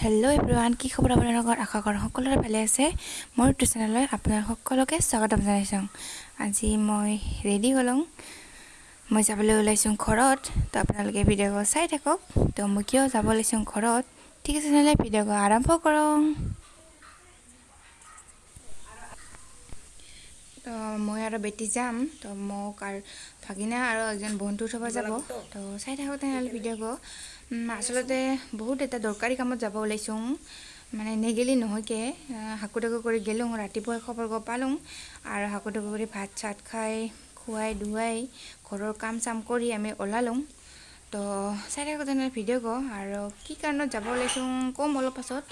Hello everyone কি খবৰ আপোনালোকৰ আশা কৰোঁ সকলোৰে ভালে আছে। মোৰ ইউটিউব চেনেললৈ আপোনালোক সকলোকে স্বাগতম জনাইছোঁ। আজি মই ৰেডি হ'লোঁ। মই যাবলৈ ওলাইছোঁ ঘৰত তো আপোনালোকে ভিডিঅ' চাই থাকক। তো মই কিয় যাব ওলাইছোঁ ঘৰত? ঠিক আছে তেনেহ'লে ভিডিঅ' আৰম্ভ কৰোঁ মই আৰু বেটি যাম তো মোক আৰু ভাগিনা আৰু এজন বন্ধু থ'ব যাব। তো চাই থাকক তেনেহ'লে ভিডিঅ' আচলতে বহুত এটা দৰকাৰী কামত যাব ওলাইছোঁ। মানে নেগেলি নহয়কে। হাকু টাকু কৰি গেলোঁ ৰাতিপুৱাই খবৰ গৈ পালোঁ। আৰু হাকু টাকু কৰি ভাত চাত খাই খুৱাই ধুৱাই ঘৰৰ কাম চাম কৰি আমি ওলালোঁ। তো চাই থাকক তেনেহ'লে ভিডিঅ' কওঁ আৰু কি কাৰণত যাব ওলাইছোঁ ক'ম অলপ পাছত।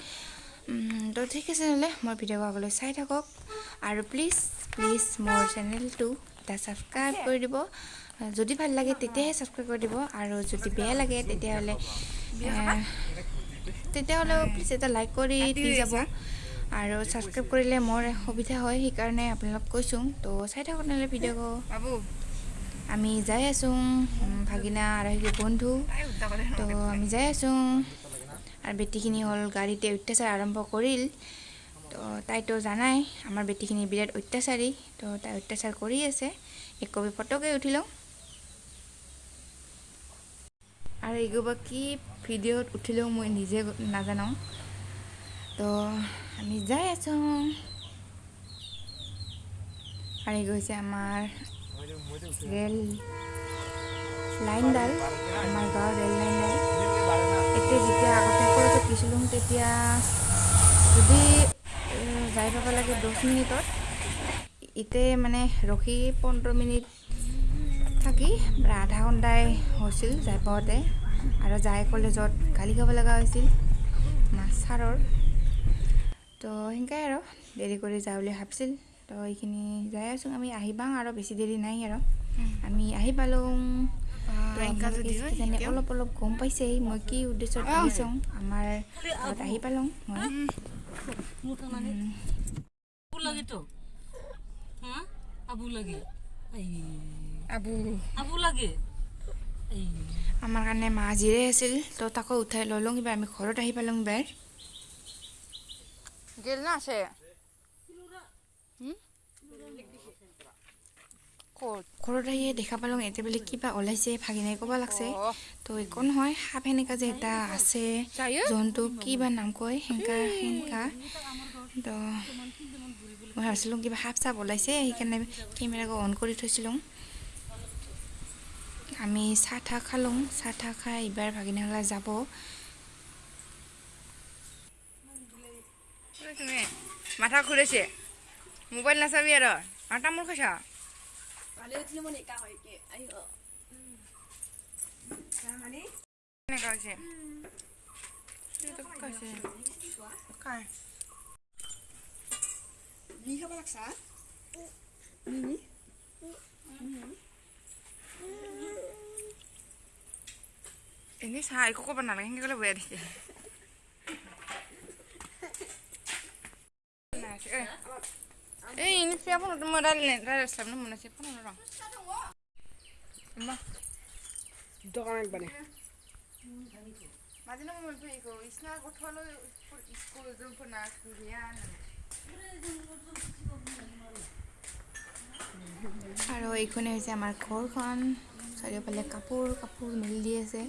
তো ঠিক আছে নহ'লে মই ভিডিঅ' আগলৈ চাই থাকক। আৰু প্লিজ প্লিজ মোৰ চেনেলটো এটা ছাবস্ক্ৰাইব কৰি দিব। যদি ভাল লাগে তেতিয়াহে ছাবস্ক্ৰাইব কৰি দিব আৰু যদি বেয়া লাগে তেতিয়াহ'লে তেতিয়াহ'লেও প্লিজ এটা লাইক কৰি দি যাব। আৰু ছাবস্ক্ৰাইব কৰিলে মোৰ সুবিধা হয় সেইকাৰণে আপোনালোক কৈছোঁ। তো চাই থাকক নহ'লে ভিডিঅ' আমি যাই আছোঁ ভাগিনা আৰু বন্ধু। তো আমি যাই আছোঁ। আৰু বেটীখিনি হ'ল গাড়ীতে অত্যাচাৰ আৰম্ভ কৰিল। তো তাইতো জানাই আমাৰ বেটীখিনি বিৰাট অত্যাচাৰী তো তাই অত্যাচাৰ কৰি আছে। এক কপি ফটোকে উঠি লওঁ আৰু এইগোবা কি ভিডিঅ'ত উঠিলেও মই নিজে নাজানো। তো আমি যাই আছোঁ। এই গৈছে আমাৰ ৰেল লাইনডাল আমাৰ গাঁৱৰ ৰেল লাইনডাল এতিয়া যেতিয়া আগতে পিছিলোঁ তেতিয়া যদি যাই পাব লাগে দহ মিনিটত। ইতে মানে ৰখি পোন্ধৰ মিনিট থাকি আধা ঘণ্টাই হৈছিল যাই পাওঁতে। আৰু যাই কলেজত গালি খাব লগা হৈছিল ছাৰৰ তো সেনেকৈ আৰু দেৰি কৰি যাওঁ বুলি ভাবিছিল। তো এইখিনি যাই আছোঁ। আমি আহি পাওঁ আৰু বেছি দেৰি নাই আৰু। আমি আহি পালোঁ। অলপ অলপ গম পাইছে মই কি উদ্দেশ্যত আহিছোঁ আমাৰ আহি পালোঁ মই। আবু লাগে আবু আবু লাগে আমাৰ কাৰণে মা জিৰাই আছিল। তো তাকো উঠাই ল'লোঁ কিবা আমি ঘৰত আহি পালোঁ বাৰ। গেল না আছে? ঘৰত আহিয়ে দেখা পালোঁ এতিয়া বোলে কিবা ওলাইছে ভাগিনাই ক'ব লাগছে। তো একো নহয় সাপ সেনেকা যে এটা আছে জন্তু কি বা নাম কয় সেনেকা সেনেকা। তো মই ভাবিছিলোঁ কিবা সাপ চাপ ওলাইছে সেইকাৰণে কেমেৰাটো অন কৰি থৈছিলোঁ। আমি চাহ তাহ খালোঁ চাহ তাহ খাই এইবাৰ ভাগিনাহলা যাব। মাথা ঘূৰাইছে। মোবাইল নাচাবি আৰু আৰু তামোল খাইছা এনেকুৱা হৈছে খাব লাগছা এনেই চাহ একো ক'ব নালাগে সেনেকৈ ক'লে বেয়া দেখে এই মনে কুৰিয়ান আৰু এইখনে হৈছে আমাৰ ঘৰখন চাৰিওফালে কাপোৰ কাপোৰ মেলি দি আছে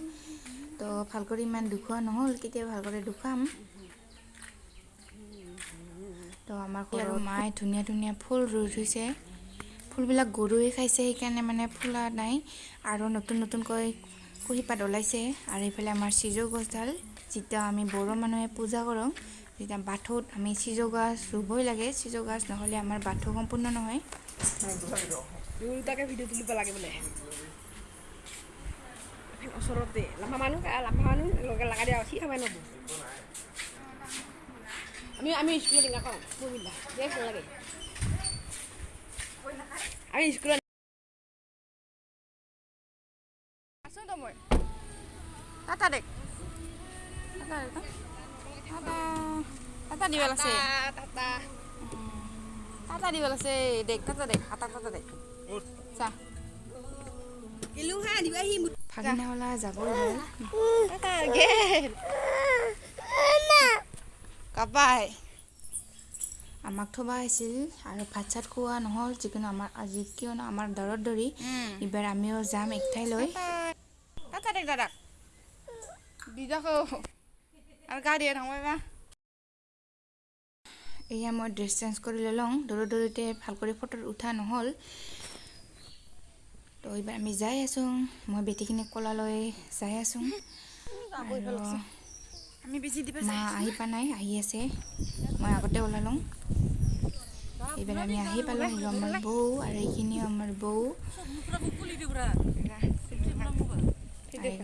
তো ভাল কৰি ইমান দুখোৱা নহ'ল কেতিয়াবা ভাল কৰি দুখাম তো আমাৰ ঘৰৰ মায়ে ধুনীয়া ধুনীয়া ফুল ৰুই থৈছে। ফুলবিলাক গৰুৱে খাইছে সেইকাৰণে মানে ফুলা নাই। আৰু নতুন নতুনকৈ কুঁহিপাত ওলাইছে। আৰু এইফালে আমাৰ চিজৌ গছডাল যেতিয়া আমি বড়ো মানুহে পূজা কৰোঁ যেতিয়া বাথৌত আমি চিজৌ গছ ৰুবই লাগে। চিজৌ গছ নহ'লে আমাৰ বাথৌ সম্পূৰ্ণ নহয়। দুটাকে ভিডিঅ' তুলিব লাগে বোলে। ওচৰতে লাম্বা মানুহ লাম্বা মানুহ লগে লাগা দিয়া সি খাবাই নব আমি আমি স্কুলত টেঙা খাওঁ পঢ়িলা দে ভাল লাগে আমি স্কুলত আছোঁ তো মই টাটা দেখ টাটা দিব লাগছে টাটা টাটা দিব লাগছে দেখ টাটা দেখ আটা টাটা দেখ চা কিলো হা দিবাহি ভাগিনাওলা যাবই হ'ল টাটা গেল কাপাই আমাক থবা আহিছিল আৰু ভাত চাত খোৱা নহ'ল যিকোনো আমাৰ আজি কিয়নো আমাৰ দৰত ধৰি এইবাৰ আমিও যাম এক ঠাইলৈ দাদাক। দিদাকো আৰু গা দিয়ে থাকোঁ এবাৰ এয়া মই ড্ৰেছ চেঞ্জ কৰি ল'লোঁ। দৌৰ দৌৰোতে ভাল কৰি ফটো উঠা নহ'ল। তো এইবাৰ আমি যাই আছোঁ। মই বেটীখিনিক ক'লালৈ যাই আছোঁ। আৰু মা আহি পোৱা নাই আহি আছে। মই আগতে ওলালোঁ। এইবাৰ আমি আহি পালোঁ আমাৰ বৌ আৰু এইখিনিও আমাৰ বৌ।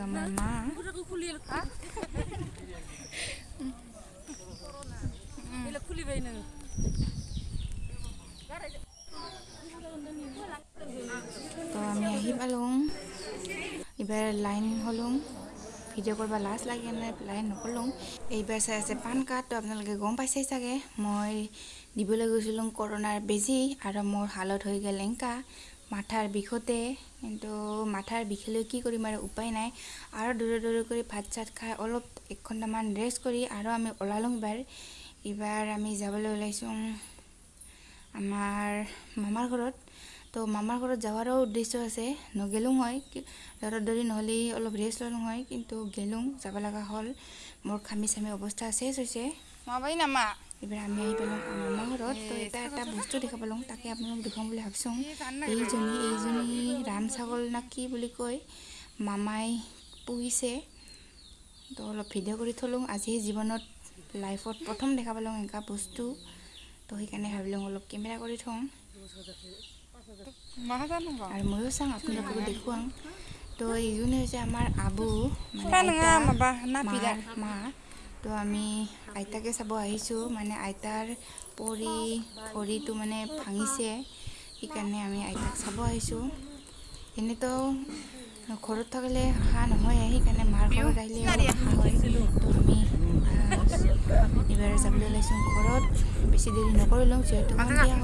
আমাৰ মা। তো আমি আহি পালোঁ। এইবাৰ লাইন হ'লোঁ। ভিডিঅ' কৰিব লাজ লাগে নাই লাইন নকৰিলোঁ এইবাৰ চাই আছে পান কাৰ্ড তো আপোনালোকে গম পাইছেই চাগে। মই দিবলৈ গৈছিলোঁ কৰোণাৰ বেজী আৰু মোৰ হালত হৈ গ'ল এংকা। মাথাৰ বিষতে কিন্তু মাথাৰ বিষলৈ কি কৰিম আৰু উপায় নাই। আৰু দূৰে দূৰে কৰি ভাত চাত খাই অলপ এক ঘণ্টামান ৰেষ্ট কৰি আৰু আমি ওলালোঁ এইবাৰ। এইবাৰ আমি যাবলৈ ওলাইছোঁ আমাৰ মামাৰ ঘৰত। তো মামাৰ ঘৰত যোৱাৰো উদ্দেশ্য আছে নগেলোঁ হয় দৌৰা দৌৰি নহ'লে অলপ ৰেষ্ট ল'লোঁ হয় কিন্তু গেলোঁ যাব লগা হ'ল। মোৰ খামি চামি অৱস্থা চেছ। হৈছে মাবাই নামা? এইবাৰ আমি আহি পালোঁ আমাৰ মামাৰ ঘৰত তো এটা এটা বস্তু দেখা পালোঁ তাকে আপোনালোক দেখুৱাম বুলি ভাবিছোঁ। এইজনী এইজনী ৰাম ছাগল না কি বুলি কয় মামাই পুহিছে। তো অলপ ভিডিঅ' কৰি থলোঁ আজি জীৱনত লাইফত প্ৰথম দেখা পালোঁ এনেকুৱা বস্তু। তো সেইকাৰণে ভাবিলোঁ অলপ কেমেৰা কৰি থওঁ। তো এইজনী হৈছে আমাৰ আবু মা আমি আইতাকে চাব আহিছোঁ। মানে আইতাৰ পৰি ভৰিটো মানে ভাঙিছে। সেইকাৰণে আমি আইতাক চাব আহিছোঁ। এনেতো ঘৰত থাকিলে অহা নহয় সেইকাৰণে মাৰ ঘৰত আহিলে হয়। তো আমি এইবাৰ যাবলৈ ওলাইছোঁ ঘৰত। বেছি দেৰি নকৰিলোঁ যিহেতু সন্ধিয়া